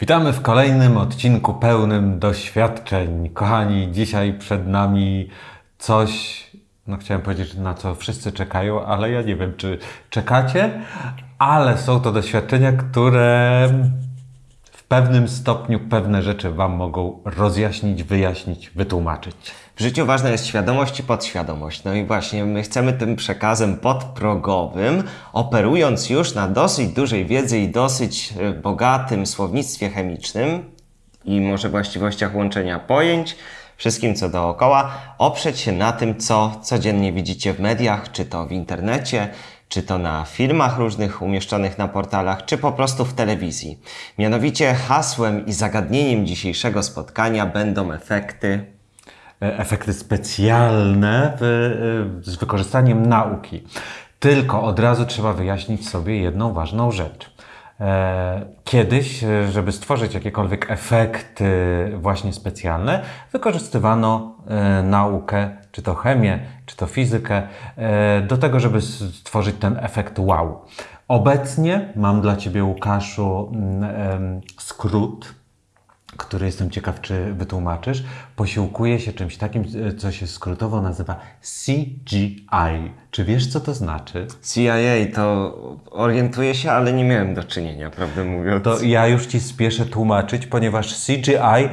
Witamy w kolejnym odcinku pełnym doświadczeń. Kochani, dzisiaj przed nami coś, no chciałem powiedzieć, na co wszyscy czekają, ale ja nie wiem, czy czekacie, ale są to doświadczenia, które w pewnym stopniu pewne rzeczy Wam mogą rozjaśnić, wyjaśnić, wytłumaczyć. W życiu ważna jest świadomość i podświadomość. No i właśnie my chcemy tym przekazem podprogowym, operując już na dosyć dużej wiedzy i dosyć e, bogatym słownictwie chemicznym i może właściwościach łączenia pojęć, wszystkim co dookoła, oprzeć się na tym, co codziennie widzicie w mediach, czy to w internecie, czy to na filmach różnych umieszczonych na portalach, czy po prostu w telewizji. Mianowicie hasłem i zagadnieniem dzisiejszego spotkania będą efekty efekty specjalne e, z wykorzystaniem nauki. Tylko od razu trzeba wyjaśnić sobie jedną ważną rzecz. E, kiedyś, żeby stworzyć jakiekolwiek efekty właśnie specjalne, wykorzystywano naukę, czy to chemię, czy to fizykę, do tego, żeby stworzyć ten efekt wow. Obecnie mam dla Ciebie, Łukaszu, skrót który jestem ciekaw, czy wytłumaczysz, posiłkuje się czymś takim, co się skrótowo nazywa CGI. Czy wiesz, co to znaczy? CIA to orientuję się, ale nie miałem do czynienia, prawdę mówiąc. To ja już Ci spieszę tłumaczyć, ponieważ CGI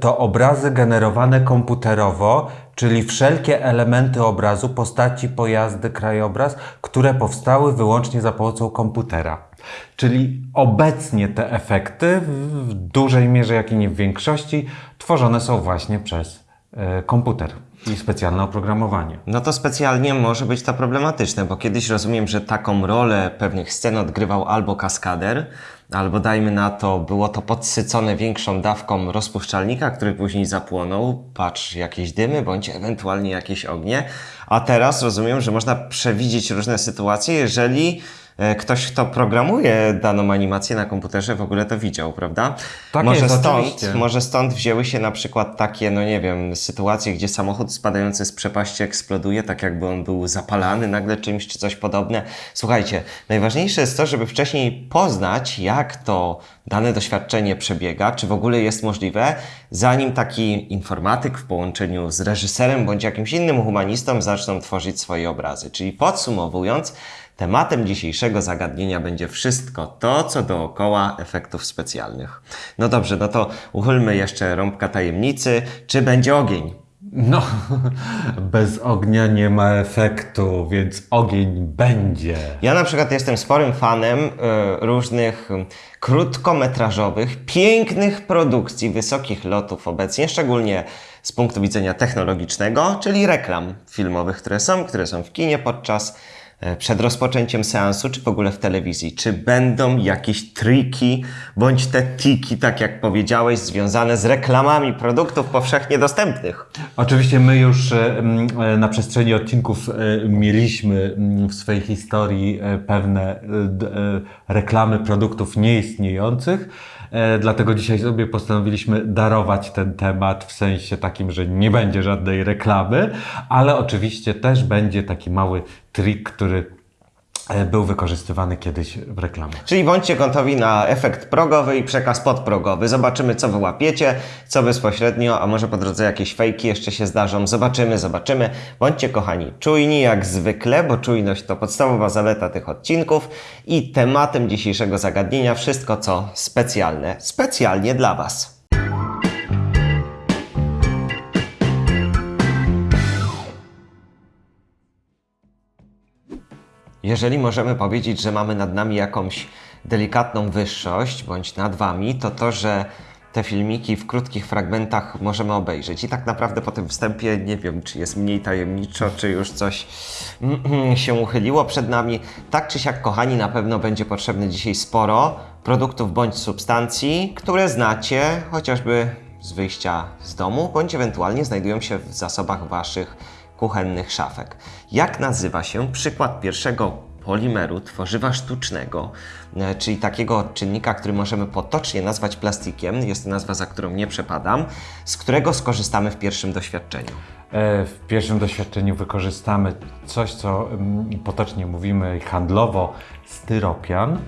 to obrazy generowane komputerowo, czyli wszelkie elementy obrazu, postaci, pojazdy, krajobraz, które powstały wyłącznie za pomocą komputera. Czyli obecnie te efekty w dużej mierze, jak i nie w większości, tworzone są właśnie przez e, komputer i specjalne oprogramowanie. No to specjalnie może być to problematyczne, bo kiedyś rozumiem, że taką rolę pewnych scen odgrywał albo kaskader, albo dajmy na to, było to podsycone większą dawką rozpuszczalnika, który później zapłonął, patrz, jakieś dymy, bądź ewentualnie jakieś ognie. A teraz rozumiem, że można przewidzieć różne sytuacje, jeżeli ktoś, kto programuje daną animację na komputerze w ogóle to widział, prawda? Tak może jest, stąd, oczywiście. Może stąd wzięły się na przykład takie, no nie wiem, sytuacje, gdzie samochód spadający z przepaści eksploduje, tak jakby on był zapalany nagle czymś, czy coś podobne. Słuchajcie, najważniejsze jest to, żeby wcześniej poznać, jak to dane doświadczenie przebiega, czy w ogóle jest możliwe, zanim taki informatyk w połączeniu z reżyserem bądź jakimś innym humanistą zaczną tworzyć swoje obrazy. Czyli podsumowując, Tematem dzisiejszego zagadnienia będzie wszystko to, co dookoła efektów specjalnych. No dobrze, no to uchylmy jeszcze rąbka tajemnicy. Czy będzie ogień? No, bez ognia nie ma efektu, więc ogień będzie. Ja na przykład jestem sporym fanem y, różnych krótkometrażowych, pięknych produkcji, wysokich lotów obecnie, szczególnie z punktu widzenia technologicznego, czyli reklam filmowych, które są, które są w kinie podczas przed rozpoczęciem seansu, czy w ogóle w telewizji? Czy będą jakieś triki, bądź te tiki, tak jak powiedziałeś, związane z reklamami produktów powszechnie dostępnych? Oczywiście my już e, e, na przestrzeni odcinków mieliśmy w swojej historii pewne reklamy produktów nieistniejących. E, dlatego dzisiaj sobie postanowiliśmy darować ten temat w sensie takim, że nie będzie żadnej reklamy, ale oczywiście też będzie taki mały trik, który był wykorzystywany kiedyś w reklamach. Czyli bądźcie gotowi na efekt progowy i przekaz podprogowy. Zobaczymy, co wyłapiecie, co bezpośrednio, a może po drodze jakieś fejki jeszcze się zdarzą. Zobaczymy, zobaczymy. Bądźcie kochani czujni jak zwykle, bo czujność to podstawowa zaleta tych odcinków i tematem dzisiejszego zagadnienia wszystko, co specjalne, specjalnie dla Was. Jeżeli możemy powiedzieć, że mamy nad nami jakąś delikatną wyższość, bądź nad Wami, to to, że te filmiki w krótkich fragmentach możemy obejrzeć. I tak naprawdę po tym wstępie nie wiem, czy jest mniej tajemniczo, czy już coś się uchyliło przed nami. Tak czy siak, kochani, na pewno będzie potrzebne dzisiaj sporo produktów bądź substancji, które znacie chociażby z wyjścia z domu, bądź ewentualnie znajdują się w zasobach Waszych kuchennych szafek. Jak nazywa się przykład pierwszego polimeru, tworzywa sztucznego, e, czyli takiego czynnika, który możemy potocznie nazwać plastikiem, jest to nazwa, za którą nie przepadam, z którego skorzystamy w pierwszym doświadczeniu? E, w pierwszym doświadczeniu wykorzystamy coś, co mm, potocznie mówimy handlowo styropian,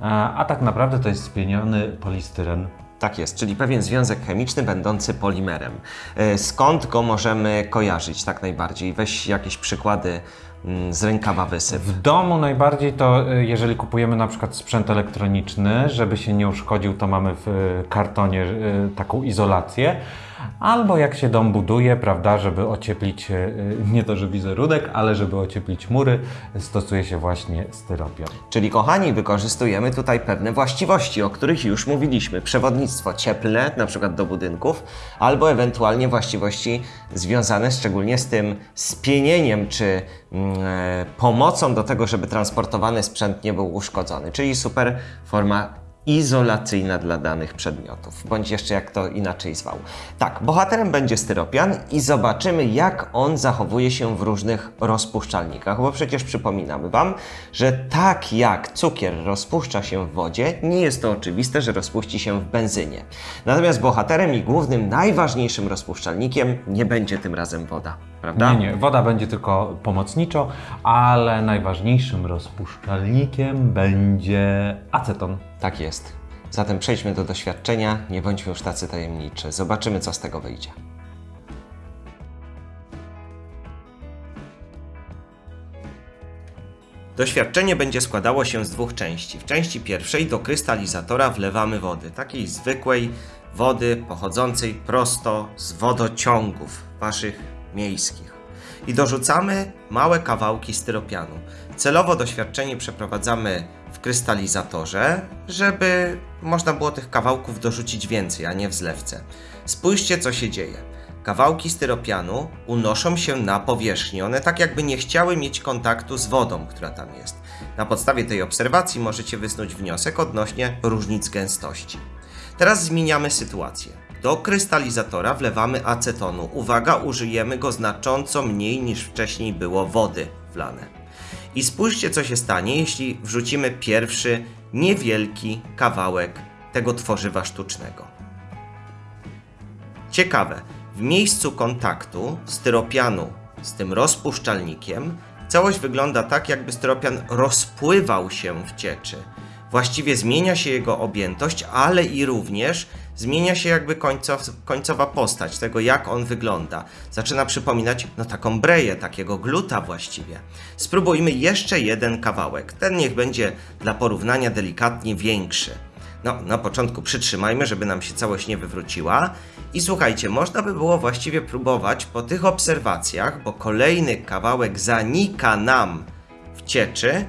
a, a tak naprawdę to jest spieniony polistyren. Tak jest, czyli pewien związek chemiczny będący polimerem. E, Skąd go możemy kojarzyć tak najbardziej? Weź jakieś przykłady mm, z rękawa wysyp. W domu najbardziej to, y, jeżeli kupujemy na przykład sprzęt elektroniczny, żeby się nie uszkodził, to mamy w y, kartonie taką izolację. Albo jak się dom buduje, prawda, żeby ocieplić y, nie to, że wizerunek, ale żeby ocieplić mury, stosuje się właśnie styropian. Czyli kochani, wykorzystujemy tutaj pewne właściwości, o których już mówiliśmy. Przewodnictwo cieplne, na przykład do budynków, albo ewentualnie właściwości związane szczególnie z tym spienieniem, czy mm, e, pomocą do tego, żeby transportowany sprzęt nie był uszkodzony. Czyli super forma izolacyjna dla danych przedmiotów, bądź jeszcze jak to inaczej zwał. Tak, bohaterem będzie styropian i zobaczymy, jak on zachowuje się w różnych rozpuszczalnikach, bo przecież przypominamy Wam, że tak jak cukier rozpuszcza się w wodzie, nie jest to oczywiste, że rozpuści się w benzynie. Natomiast bohaterem i głównym, najważniejszym rozpuszczalnikiem nie będzie tym razem woda, prawda? Nie, nie, woda będzie tylko pomocniczo, ale najważniejszym rozpuszczalnikiem będzie aceton. Tak jest. Zatem przejdźmy do doświadczenia, nie bądźmy już tacy tajemniczy. Zobaczymy, co z tego wyjdzie. Doświadczenie będzie składało się z dwóch części. W części pierwszej do krystalizatora wlewamy wody, takiej zwykłej wody pochodzącej prosto z wodociągów waszych miejskich. I dorzucamy małe kawałki styropianu. Celowo doświadczenie przeprowadzamy w krystalizatorze, żeby można było tych kawałków dorzucić więcej, a nie w zlewce. Spójrzcie, co się dzieje. Kawałki styropianu unoszą się na powierzchni. One tak jakby nie chciały mieć kontaktu z wodą, która tam jest. Na podstawie tej obserwacji możecie wysnuć wniosek odnośnie różnic gęstości. Teraz zmieniamy sytuację. Do krystalizatora wlewamy acetonu. Uwaga, użyjemy go znacząco mniej niż wcześniej było wody wlane. I spójrzcie, co się stanie, jeśli wrzucimy pierwszy niewielki kawałek tego tworzywa sztucznego. Ciekawe, w miejscu kontaktu styropianu z tym rozpuszczalnikiem całość wygląda tak, jakby styropian rozpływał się w cieczy. Właściwie zmienia się jego objętość, ale i również zmienia się jakby końcow, końcowa postać tego, jak on wygląda. Zaczyna przypominać no taką breję, takiego gluta właściwie. Spróbujmy jeszcze jeden kawałek. Ten niech będzie dla porównania delikatnie większy. No, na początku przytrzymajmy, żeby nam się całość nie wywróciła. I słuchajcie, można by było właściwie próbować po tych obserwacjach, bo kolejny kawałek zanika nam w cieczy.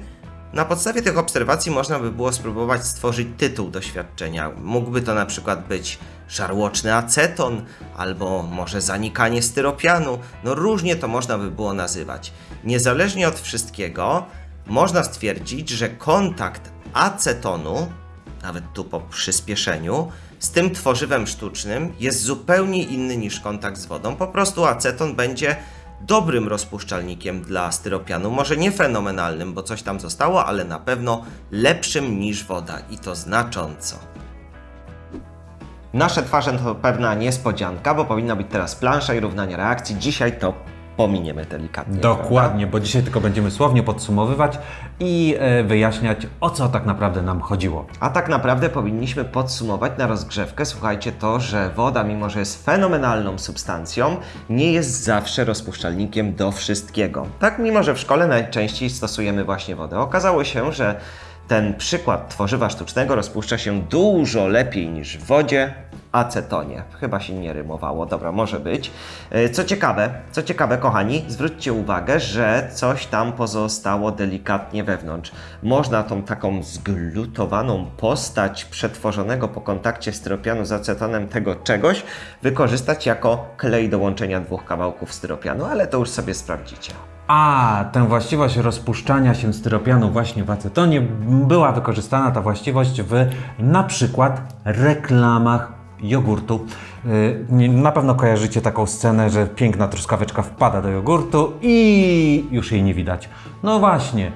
Na podstawie tych obserwacji można by było spróbować stworzyć tytuł doświadczenia. Mógłby to na przykład być żarłoczny aceton, albo może zanikanie styropianu. No różnie to można by było nazywać. Niezależnie od wszystkiego, można stwierdzić, że kontakt acetonu nawet tu po przyspieszeniu, z tym tworzywem sztucznym jest zupełnie inny niż kontakt z wodą. Po prostu aceton będzie dobrym rozpuszczalnikiem dla styropianu. Może nie fenomenalnym, bo coś tam zostało, ale na pewno lepszym niż woda i to znacząco. Nasze twarze to pewna niespodzianka, bo powinna być teraz plansza i równanie reakcji. Dzisiaj to pominiemy delikatnie. Dokładnie, bo dzisiaj tylko będziemy słownie podsumowywać i e, wyjaśniać, o co tak naprawdę nam chodziło. A tak naprawdę powinniśmy podsumować na rozgrzewkę, słuchajcie, to, że woda, mimo że jest fenomenalną substancją, nie jest zawsze rozpuszczalnikiem do wszystkiego. Tak, mimo że w szkole najczęściej stosujemy właśnie wodę. Okazało się, że ten przykład tworzywa sztucznego rozpuszcza się dużo lepiej niż w wodzie, acetonie. Chyba się nie rymowało, dobra, może być. E, Co ciekawe, co ciekawe, kochani, zwróćcie uwagę, że coś tam pozostało delikatnie wewnątrz. Można tą taką zglutowaną postać przetworzonego po kontakcie styropianu z acetonem tego czegoś wykorzystać jako klej do łączenia dwóch kawałków styropianu, ale to już sobie sprawdzicie. A, tę właściwość rozpuszczania się styropianu właśnie w acetonie była wykorzystana ta właściwość w na przykład reklamach jogurtu. Nie- Na pewno kojarzycie taką scenę, że piękna truskaweczka wpada do jogurtu i już jej nie widać. No właśnie,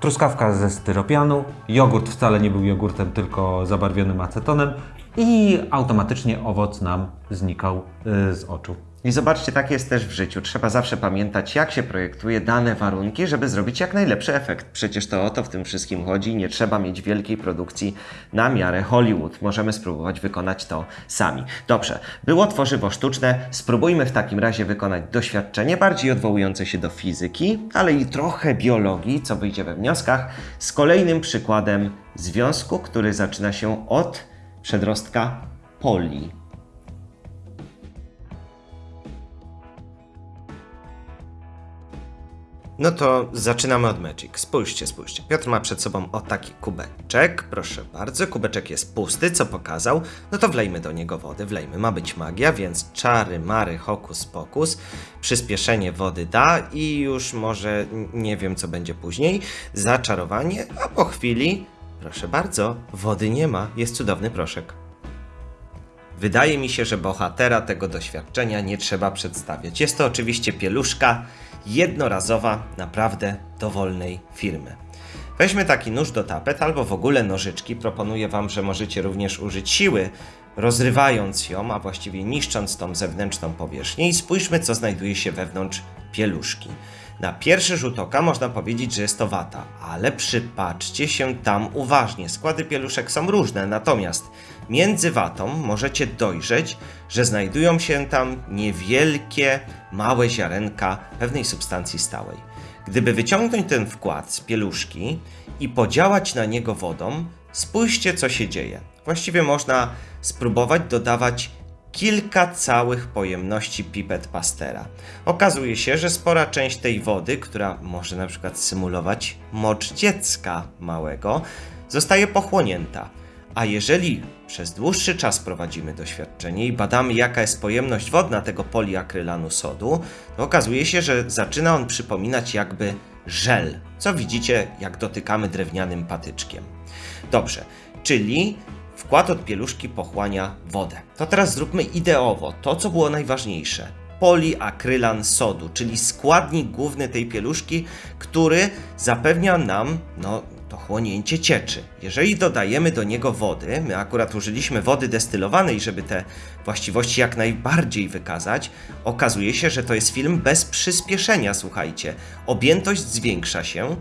truskawka ze styropianu, jogurt wcale nie był jogurtem, tylko zabarwionym acetonem i automatycznie owoc nam znikał yy, z oczu. I zobaczcie, tak jest też w życiu. Trzeba zawsze pamiętać, jak się projektuje dane warunki, żeby zrobić jak najlepszy efekt. Przecież to o to w tym wszystkim chodzi. Nie trzeba mieć wielkiej produkcji na miarę Hollywood. Możemy spróbować wykonać to sami. Dobrze, było tworzywo sztuczne. Spróbujmy w takim razie wykonać doświadczenie bardziej odwołujące się do fizyki, ale i trochę biologii, co wyjdzie we wnioskach, z kolejnym przykładem związku, który zaczyna się od przedrostka poli. No to zaczynamy od Magic. Spójrzcie, spójrzcie. Piotr ma przed sobą o taki kubeczek. Proszę bardzo, kubeczek jest pusty, co pokazał. No to wlejmy do niego wody, wlejmy. Ma być magia, więc czary, mary, hokus pokus. Przyspieszenie wody da i już może nie wiem, co będzie później. Zaczarowanie, a po chwili, proszę bardzo, wody nie ma. Jest cudowny proszek. Wydaje mi się, że bohatera tego doświadczenia nie trzeba przedstawiać. Jest to oczywiście pieluszka jednorazowa, naprawdę dowolnej firmy. Weźmy taki nóż do tapet albo w ogóle nożyczki. Proponuję Wam, że możecie również użyć siły, rozrywając ją, a właściwie niszcząc tą zewnętrzną powierzchnię i spójrzmy, co znajduje się wewnątrz pieluszki. Na pierwszy rzut oka można powiedzieć, że jest to wata, ale przypatrzcie się tam uważnie. Składy pieluszek są różne, natomiast między watą możecie dojrzeć, że znajdują się tam niewielkie, małe ziarenka pewnej substancji stałej. Gdyby wyciągnąć ten wkład z pieluszki i podziałać na niego wodą, spójrzcie co się dzieje. Właściwie można spróbować dodawać kilka całych pojemności pipet pastera. Okazuje się, że spora część tej wody, która może na przykład symulować mocz dziecka małego, zostaje pochłonięta. A jeżeli przez dłuższy czas prowadzimy doświadczenie i badamy, jaka jest pojemność wodna tego poliakrylanu sodu, to okazuje się, że zaczyna on przypominać jakby żel, co widzicie, jak dotykamy drewnianym patyczkiem. Dobrze, czyli wkład od pieluszki pochłania wodę. To teraz zróbmy ideowo to, co było najważniejsze. Poliakrylan sodu, czyli składnik główny tej pieluszki, który zapewnia nam no, to chłonięcie cieczy. Jeżeli dodajemy do niego wody, my akurat użyliśmy wody destylowanej, żeby te właściwości jak najbardziej wykazać, okazuje się, że to jest film bez przyspieszenia, słuchajcie. Objętość zwiększa się,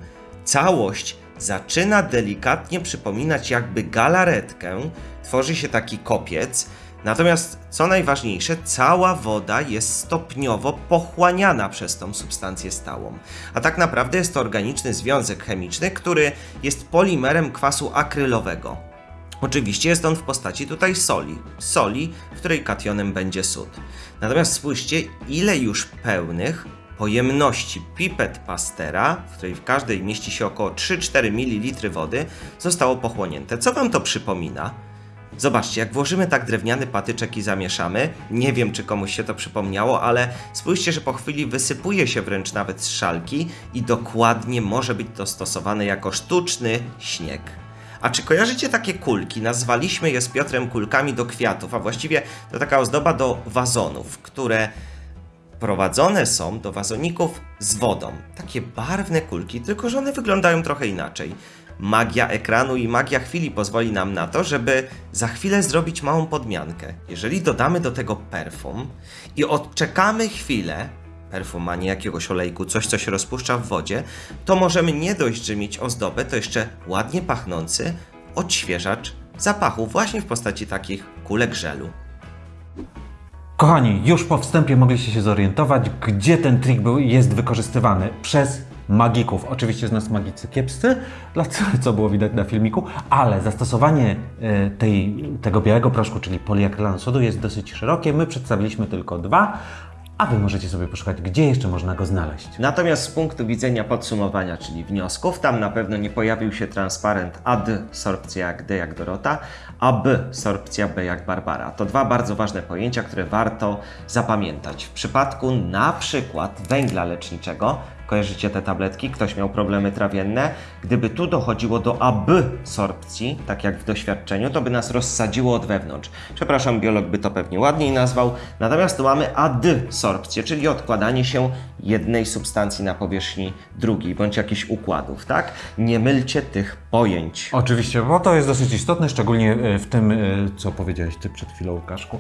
całość zaczyna delikatnie przypominać jakby galaretkę, tworzy się taki kopiec, Natomiast co najważniejsze, cała woda jest stopniowo pochłaniana przez tą substancję stałą. A tak naprawdę jest to organiczny związek chemiczny, który jest polimerem kwasu akrylowego. Oczywiście jest on w postaci tutaj soli. Soli, w której kationem będzie sód. Natomiast spójrzcie, ile już pełnych pojemności pipet pastera, w której w każdej mieści się około 3-4 ml wody, zostało pochłonięte. Co wam to przypomina? Zobaczcie, jak włożymy tak drewniany patyczek i zamieszamy, nie wiem czy komuś się to przypomniało, ale spójrzcie, że po chwili wysypuje się wręcz nawet z szalki i dokładnie może być to stosowane jako sztuczny śnieg. A czy kojarzycie takie kulki? Nazwaliśmy je z Piotrem kulkami do kwiatów, a właściwie to taka ozdoba do wazonów, które prowadzone są do wazoników z wodą. Takie barwne kulki, tylko że one wyglądają trochę inaczej. Magia ekranu i magia chwili pozwoli nam na to, żeby za chwilę zrobić małą podmiankę. Jeżeli dodamy do tego perfum i odczekamy chwilę, perfum, a nie jakiegoś olejku, coś co się rozpuszcza w wodzie, to możemy nie dość, że mieć ozdobę, to jeszcze ładnie pachnący odświeżacz zapachu właśnie w postaci takich kulek żelu. Kochani, już po wstępie mogliście się zorientować, gdzie ten trik był jest wykorzystywany przez magików. Oczywiście z nas magicy kiepscy, co, było widać na filmiku, ale zastosowanie e, tej, tego białego proszku, czyli poliakrylanu sodu jest dosyć szerokie. My przedstawiliśmy tylko dwa, a Wy możecie sobie poszukać, gdzie jeszcze można go znaleźć. Natomiast z punktu widzenia podsumowania, czyli wniosków, tam na pewno nie pojawił się transparent adsorpcja jak D jak Dorota, absorpcja B jak Barbara. To dwa bardzo ważne pojęcia, które warto zapamiętać. W przypadku na przykład węgla leczniczego Kojarzycie te tabletki? Ktoś miał problemy trawienne. Gdyby tu dochodziło do absorpcji, tak jak w doświadczeniu, to by nas rozsadziło od wewnątrz. Przepraszam, biolog by to pewnie ładniej nazwał. Natomiast tu mamy adsorpcję, czyli odkładanie się jednej substancji na powierzchni drugiej, bądź jakichś układów, tak? Nie mylcie tych pojęć. Oczywiście, bo to jest dosyć istotne, szczególnie e, w tym, e, co powiedziałeś Ty przed chwilą, Łukaszku.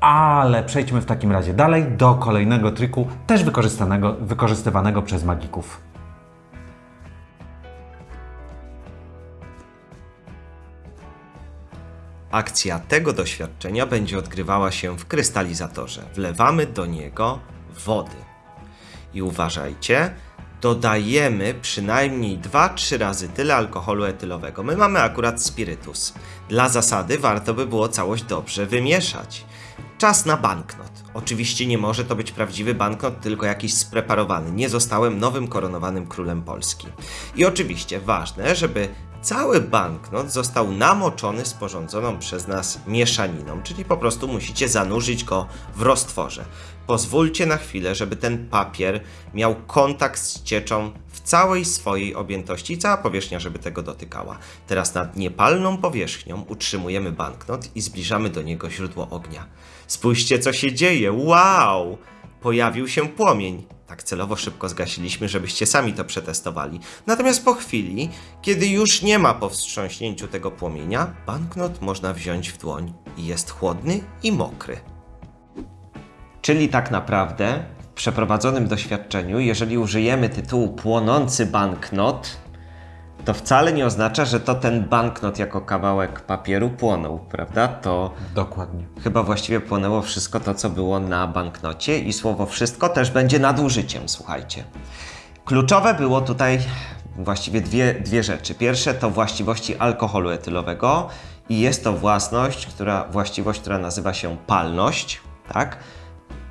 Ale przejdźmy w takim razie dalej do kolejnego triku, też wykorzystanego, wykorzystywanego przez magików. Akcja tego doświadczenia będzie odgrywała się w krystalizatorze. Wlewamy do niego wody. I uważajcie, dodajemy przynajmniej 2-3 razy tyle alkoholu etylowego. My mamy akurat spirytus. Dla zasady warto by było całość dobrze wymieszać. Czas na banknot. Oczywiście nie może to być prawdziwy banknot, tylko jakiś spreparowany. Nie zostałem nowym koronowanym królem Polski. I oczywiście ważne, żeby cały banknot został namoczony sporządzoną przez nas mieszaniną, czyli po prostu musicie zanurzyć go w roztworze. Pozwólcie na chwilę, żeby ten papier miał kontakt z cieczą w całej swojej objętości cała powierzchnia, żeby tego dotykała. Teraz nad niepalną powierzchnią utrzymujemy banknot i zbliżamy do niego źródło ognia. Spójrzcie, co się dzieje! Wow! Pojawił się płomień. Tak celowo szybko zgasiliśmy, żebyście sami to przetestowali. Natomiast po chwili, kiedy już nie ma po wstrząśnięciu tego płomienia, banknot można wziąć w dłoń i jest chłodny i mokry. Czyli tak naprawdę w przeprowadzonym doświadczeniu, jeżeli użyjemy tytułu płonący banknot, to wcale nie oznacza, że to ten banknot jako kawałek papieru płonął, prawda? To Dokładnie. chyba właściwie płonęło wszystko to, co było na banknocie i słowo wszystko też będzie nadużyciem, słuchajcie. Kluczowe było tutaj właściwie dwie, dwie rzeczy. Pierwsze to właściwości alkoholu etylowego i jest to własność, która, właściwość, która nazywa się palność, tak?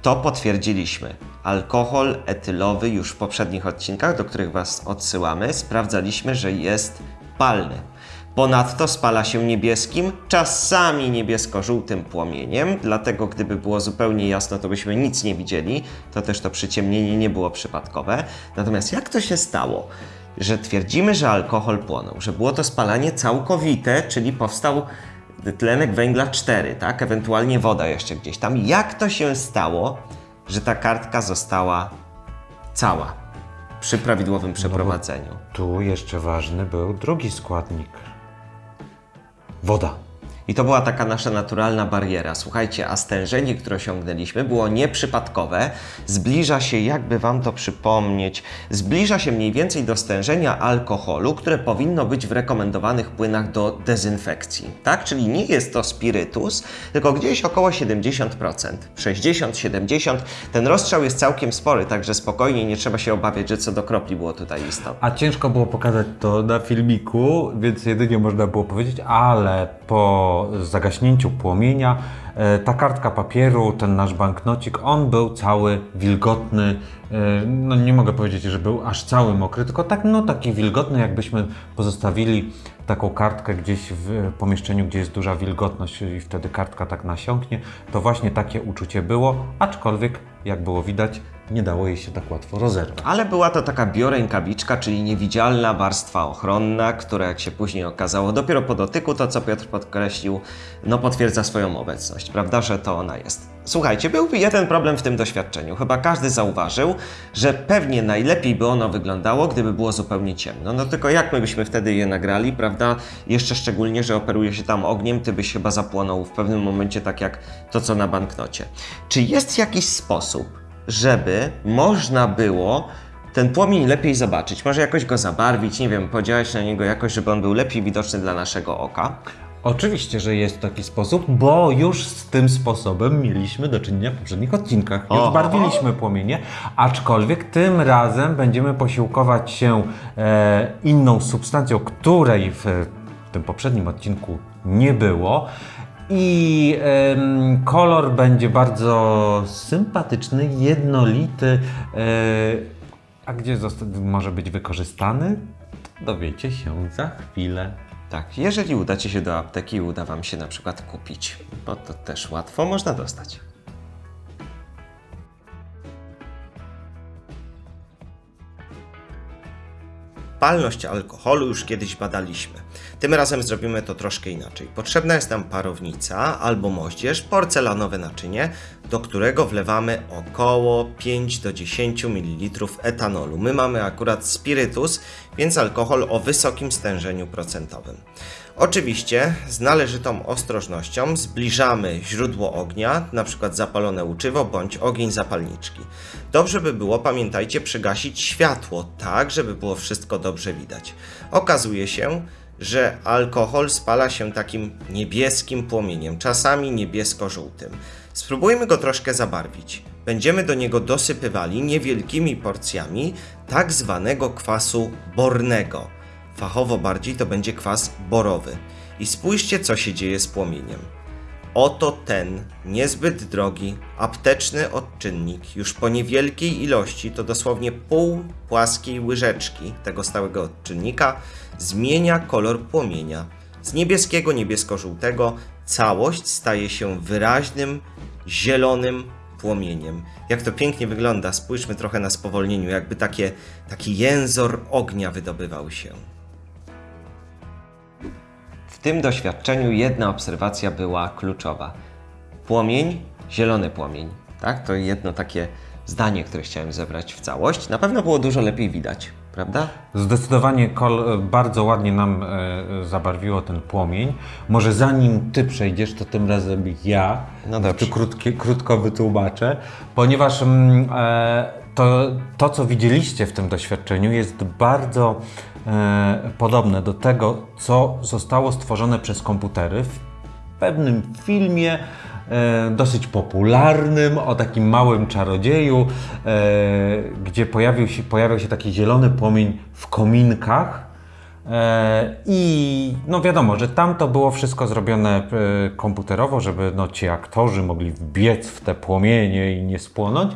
To potwierdziliśmy. Alkohol etylowy już w poprzednich odcinkach, do których Was odsyłamy, sprawdzaliśmy, że jest palny. Ponadto spala się niebieskim, czasami niebiesko-żółtym płomieniem, dlatego gdyby było zupełnie jasno, to byśmy nic nie widzieli, to też to przyciemnienie nie było przypadkowe. Natomiast jak to się stało, że twierdzimy, że alkohol płonął, że było to spalanie całkowite, czyli powstał tlenek węgla 4, tak? Ewentualnie woda jeszcze gdzieś tam. Jak to się stało, że ta kartka została cała przy prawidłowym przeprowadzeniu? Tu jeszcze ważny był drugi składnik. Woda. I to była taka nasza naturalna bariera. Słuchajcie, a stężenie, które osiągnęliśmy, było nieprzypadkowe. Zbliża się, jakby Wam to przypomnieć, zbliża się mniej więcej do stężenia alkoholu, które powinno być w rekomendowanych płynach do dezynfekcji. Tak? Czyli nie jest to spirytus, tylko gdzieś około 70%. 60-70%. Ten rozstrzał jest całkiem spory, także spokojnie nie trzeba się obawiać, że co do kropli było tutaj istotne. A ciężko było pokazać to na filmiku, więc jedynie można było powiedzieć, ale po zagaśnięciu płomienia e, ta kartka papieru, ten nasz banknocik, on był cały wilgotny. e, No nie mogę powiedzieć, że był aż cały mokry, tylko tak, no taki wilgotny, jakbyśmy pozostawili taką kartkę gdzieś w pomieszczeniu, gdzie jest duża wilgotność i wtedy kartka tak nasiąknie. To właśnie takie uczucie było, aczkolwiek jak było widać, nie dało jej się tak łatwo rozerwać. Ale była to taka biorękawiczka, czyli niewidzialna warstwa ochronna, która jak się później okazało, dopiero po dotyku, to co Piotr podkreślił, no potwierdza swoją obecność, prawda, że to ona jest. Słuchajcie, był jeden problem w tym doświadczeniu. Chyba każdy zauważył, że pewnie najlepiej by ono wyglądało, gdyby było zupełnie ciemno. No tylko jak my byśmy wtedy je nagrali, prawda? Jeszcze szczególnie, że operuje się tam ogniem, ty byś chyba zapłonął w pewnym momencie tak jak to, co na banknocie. Czy jest jakiś sposób, żeby można było ten płomień lepiej zobaczyć? Może jakoś go zabarwić, nie wiem, podziałać na niego jakoś, żeby on był lepiej widoczny dla naszego oka? Oczywiście, że jest taki sposób, bo już z tym sposobem mieliśmy do czynienia w poprzednich odcinkach. Już Oho. barwiliśmy płomienie, aczkolwiek tym razem będziemy posiłkować się e, inną substancją, której w, w tym poprzednim odcinku nie było. I kolor będzie bardzo sympatyczny, jednolity. E, a gdzie może być wykorzystany? Dowiecie się za chwilę. Tak, jeżeli udacie się do apteki i uda Wam się na przykład kupić, bo to też łatwo można dostać. Odpalność alkoholu już kiedyś badaliśmy. Tym razem zrobimy to troszkę inaczej. Potrzebna jest nam parownica albo moździerz, porcelanowe naczynie, do którego wlewamy około 5 do 10 ml etanolu. My mamy akurat spirytus, więc alkohol o wysokim stężeniu procentowym. Oczywiście z należytą ostrożnością zbliżamy źródło ognia, np. zapalone łuczywo bądź ogień zapalniczki. Dobrze by było, pamiętajcie, przygasić światło, tak żeby było wszystko dobrze widać. Okazuje się, że alkohol spala się takim niebieskim płomieniem, czasami niebiesko-żółtym. Spróbujmy go troszkę zabarwić. Będziemy do niego dosypywali niewielkimi porcjami tak zwanego kwasu bornego. Fachowo bardziej to będzie kwas borowy. I spójrzcie, co się dzieje z płomieniem. Oto ten niezbyt drogi, apteczny odczynnik, już po niewielkiej ilości, to dosłownie pół płaskiej łyżeczki tego stałego odczynnika, zmienia kolor płomienia. Z niebieskiego, niebiesko-żółtego całość staje się wyraźnym, zielonym płomieniem. Jak to pięknie wygląda, spójrzmy trochę na spowolnieniu, jakby takie, taki jęzor ognia wydobywał się. W tym doświadczeniu jedna obserwacja była kluczowa. Płomień, zielony płomień. Tak? To jedno takie zdanie, które chciałem zebrać w całość. Na pewno było dużo lepiej widać, prawda? Zdecydowanie kol, bardzo ładnie nam e, zabarwiło ten płomień. Może zanim ty przejdziesz, to tym razem ja No dobrze. krótkie, krótko wytłumaczę, ponieważ mm, e, to, to, co widzieliście w tym doświadczeniu, jest bardzo e, podobne do tego, co zostało stworzone przez komputery w pewnym filmie e, dosyć popularnym o takim małym czarodzieju, e, gdzie pojawił się, pojawiał się taki zielony płomień w kominkach. E, I no wiadomo, że tam to było wszystko zrobione e, komputerowo, żeby no, ci aktorzy mogli wbiec w te płomienie i nie spłonąć.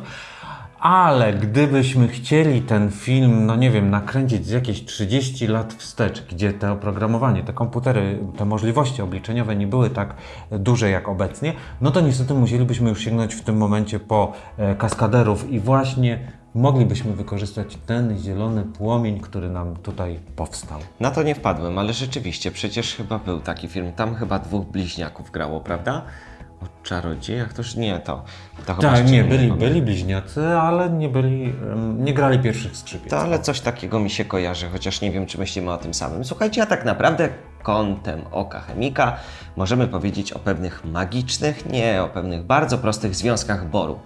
Ale gdybyśmy chcieli ten film, no nie wiem, nakręcić z jakieś 30 lat wstecz, gdzie to oprogramowanie, te komputery, te możliwości obliczeniowe nie były tak duże jak obecnie, no to niestety musielibyśmy już sięgnąć w tym momencie po e, kaskaderów i właśnie moglibyśmy wykorzystać ten zielony płomień, który nam tutaj powstał. Na to nie wpadłem, ale rzeczywiście, przecież chyba był taki film. Tam chyba dwóch bliźniaków grało, prawda? O czarodziejach? Toż nie to. to Tak, nie, byli, było. byli bliźniacy, ale nie byli, nie grali pierwszych skrzypiec. To ale coś takiego mi się kojarzy, chociaż nie wiem, czy myślimy o tym samym. Słuchajcie, a tak naprawdę kątem oka chemika możemy powiedzieć o pewnych magicznych, nie, o pewnych bardzo prostych związkach boru.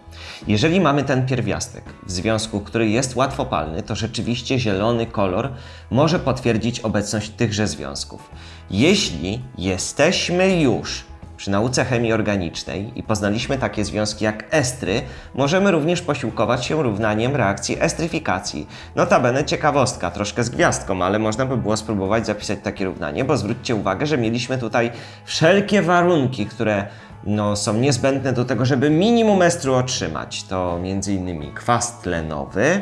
Jeżeli mamy ten pierwiastek w związku, który jest łatwopalny, to rzeczywiście zielony kolor może potwierdzić obecność tychże związków. Jeśli jesteśmy już przy nauce chemii organicznej i poznaliśmy takie związki jak estry, możemy również posiłkować się równaniem reakcji estryfikacji. Notabene ciekawostka, troszkę z gwiazdką, ale można by było spróbować zapisać takie równanie, bo zwróćcie uwagę, że mieliśmy tutaj wszelkie warunki, które no, są niezbędne do tego, żeby minimum estru otrzymać. To m.in. kwas tlenowy,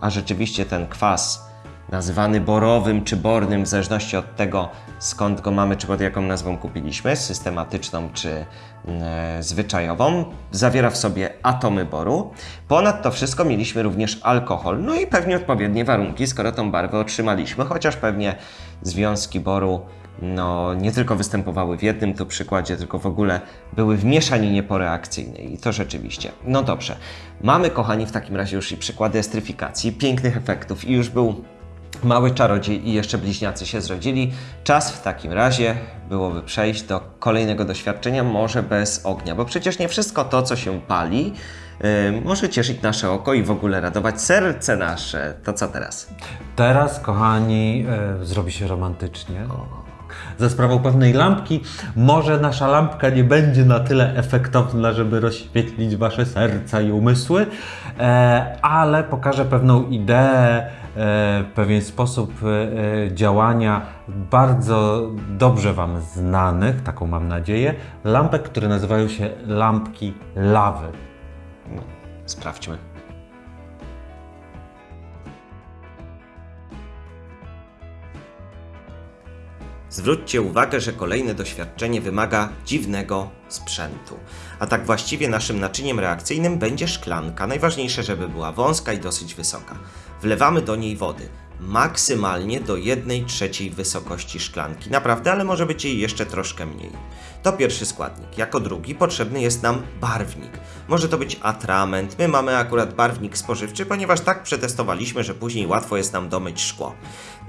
a rzeczywiście ten kwas nazywany borowym czy bornym, w zależności od tego skąd go mamy, czy pod jaką nazwą kupiliśmy, systematyczną czy e, zwyczajową, zawiera w sobie atomy boru. Ponad to wszystko mieliśmy również alkohol, no i pewnie odpowiednie warunki, skoro tą barwę otrzymaliśmy, chociaż pewnie związki boru no, nie tylko występowały w jednym tu przykładzie, tylko w ogóle były w mieszaninie poreakcyjnej. I to rzeczywiście. No dobrze. Mamy, kochani, w takim razie już i przykłady estryfikacji, pięknych efektów i już był mały czarodziej i jeszcze bliźniacy się zrodzili. Czas w takim razie byłoby przejść do kolejnego doświadczenia, może bez ognia, bo przecież nie wszystko to, co się pali, yy, może cieszyć nasze oko i w ogóle radować serce nasze. To co teraz? Teraz, kochani, e, zrobi się romantycznie. Za sprawą pewnej lampki, może nasza lampka nie będzie na tyle efektowna, żeby rozświetlić wasze serca i umysły, e, ale pokażę pewną ideę, e, pewien sposób e, działania bardzo dobrze Wam znanych, taką mam nadzieję, lampek, które nazywają się lampki lawy. Sprawdźmy. Zwróćcie uwagę, że kolejne doświadczenie wymaga dziwnego sprzętu. A tak właściwie naszym naczyniem reakcyjnym będzie szklanka. Najważniejsze, żeby była wąska i dosyć wysoka. Wlewamy do niej wody. maksymalnie do 1 trzeciej wysokości szklanki. Naprawdę, ale może być jej jeszcze troszkę mniej. To pierwszy składnik. Jako drugi potrzebny jest nam barwnik. Może to być atrament. My mamy akurat barwnik spożywczy, ponieważ tak przetestowaliśmy, że później łatwo jest nam domyć szkło.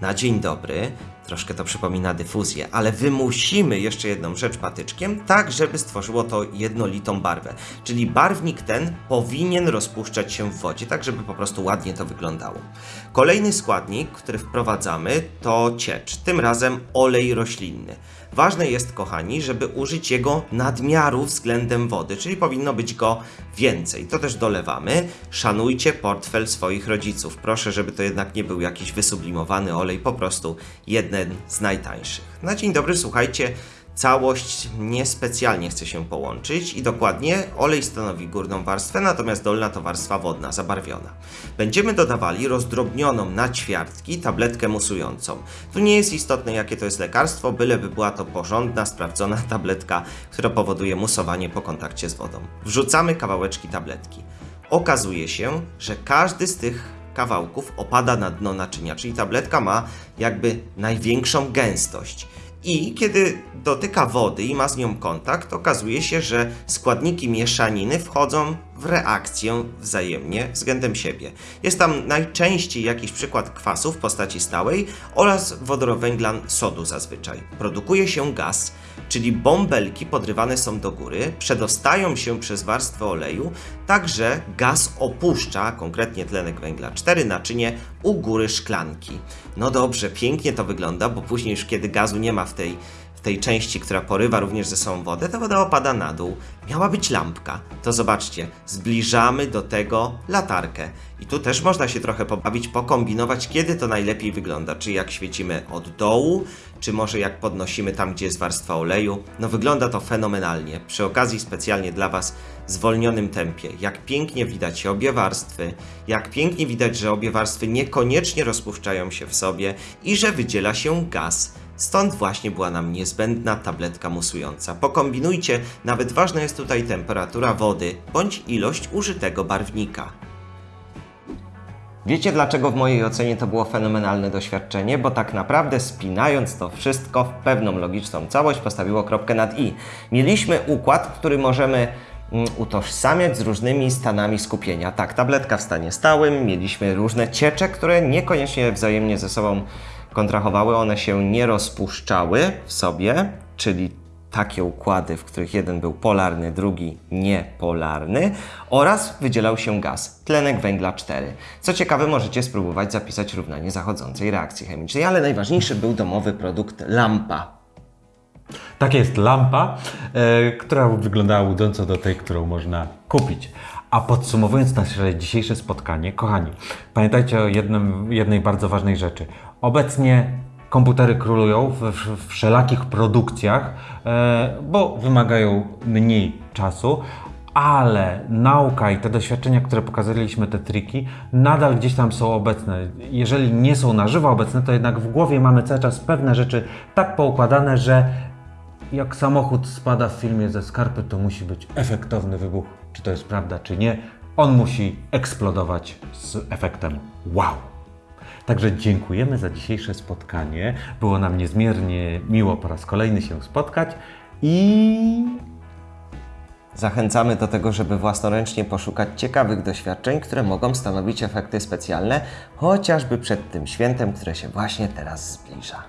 Na dzień dobry, troszkę to przypomina dyfuzję, ale wymusimy jeszcze jedną rzecz patyczkiem, tak żeby stworzyło to jednolitą barwę. Czyli barwnik ten powinien rozpuszczać się w wodzie, tak żeby po prostu ładnie to wyglądało. Kolejny składnik, który wprowadzamy, to ciecz, tym razem olej roślinny. Ważne jest, kochani, żeby użyć jego nadmiaru względem wody, czyli powinno być go więcej. To też dolewamy. Szanujcie portfel swoich rodziców. Proszę, żeby to jednak nie był jakiś wysublimowany olej, po prostu jeden z najtańszych. Na dzień dobry, słuchajcie. Całość niespecjalnie chce się połączyć i dokładnie olej stanowi górną warstwę, natomiast dolna to warstwa wodna, zabarwiona. Będziemy dodawali rozdrobnioną na ćwiartki tabletkę musującą. Tu nie jest istotne jakie to jest lekarstwo, byleby była to porządna, sprawdzona tabletka, która powoduje musowanie po kontakcie z wodą. Wrzucamy kawałeczki tabletki. Okazuje się, że każdy z tych kawałków opada na dno naczynia, czyli tabletka ma jakby największą gęstość. I kiedy dotyka wody i ma z nią kontakt, okazuje się, że składniki mieszaniny wchodzą w reakcję wzajemnie względem siebie. Jest tam najczęściej jakiś przykład kwasu w postaci stałej oraz wodorowęglan sodu zazwyczaj. Produkuje się gaz, czyli bąbelki podrywane są do góry, przedostają się przez warstwę oleju, także gaz opuszcza, konkretnie tlenek węgla 4, naczynie u góry szklanki. No dobrze, pięknie to wygląda, bo później już kiedy gazu nie ma w tej, w tej części, która porywa również ze sobą wodę, ta woda opada na dół. Miała być lampka. To zobaczcie, zbliżamy do tego latarkę. I tu też można się trochę pobawić, pokombinować, kiedy to najlepiej wygląda. Czy jak świecimy od dołu, czy może jak podnosimy tam, gdzie jest warstwa oleju. No wygląda to fenomenalnie. Przy okazji specjalnie dla Was w zwolnionym tempie. Jak pięknie widać obie warstwy, jak pięknie widać, że obie warstwy niekoniecznie rozpuszczają się w sobie i że wydziela się gaz. Stąd właśnie była nam niezbędna tabletka musująca. Pokombinujcie, nawet ważna jest tutaj temperatura wody bądź ilość użytego barwnika. Wiecie dlaczego w mojej ocenie to było fenomenalne doświadczenie? Bo tak naprawdę spinając to wszystko w pewną logiczną całość postawiło kropkę nad i. Mieliśmy układ, który możemy mm, utożsamiać z różnymi stanami skupienia. Tak, tabletka w stanie stałym, mieliśmy różne ciecze, które niekoniecznie wzajemnie ze sobą kontrahowały, one się nie rozpuszczały w sobie, czyli takie układy, w których jeden był polarny, drugi niepolarny oraz wydzielał się gaz, tlenek węgla 4. Co ciekawe, możecie spróbować zapisać równanie zachodzącej reakcji chemicznej, ale najważniejszy był domowy produkt lampa. Tak jest lampa, e, która wyglądała łudząco do tej, którą można kupić. A podsumowując nasze dzisiejsze spotkanie, kochani, pamiętajcie o jednym, jednej bardzo ważnej rzeczy. Obecnie komputery królują w, w wszelakich produkcjach, e, bo wymagają mniej czasu, ale nauka i te doświadczenia, które pokazaliśmy, te triki, nadal gdzieś tam są obecne. Jeżeli nie są na żywo obecne, to jednak w głowie mamy cały czas pewne rzeczy tak poukładane, że jak samochód spada w filmie ze skarpy, to musi być efektowny wybuch. Czy to jest prawda, czy nie? On musi eksplodować z efektem wow. Także dziękujemy za dzisiejsze spotkanie. Było nam niezmiernie miło po raz kolejny się spotkać i Zachęcamy do tego, żeby własnoręcznie poszukać ciekawych doświadczeń, które mogą stanowić efekty specjalne, chociażby przed tym świętem, które się właśnie teraz zbliża.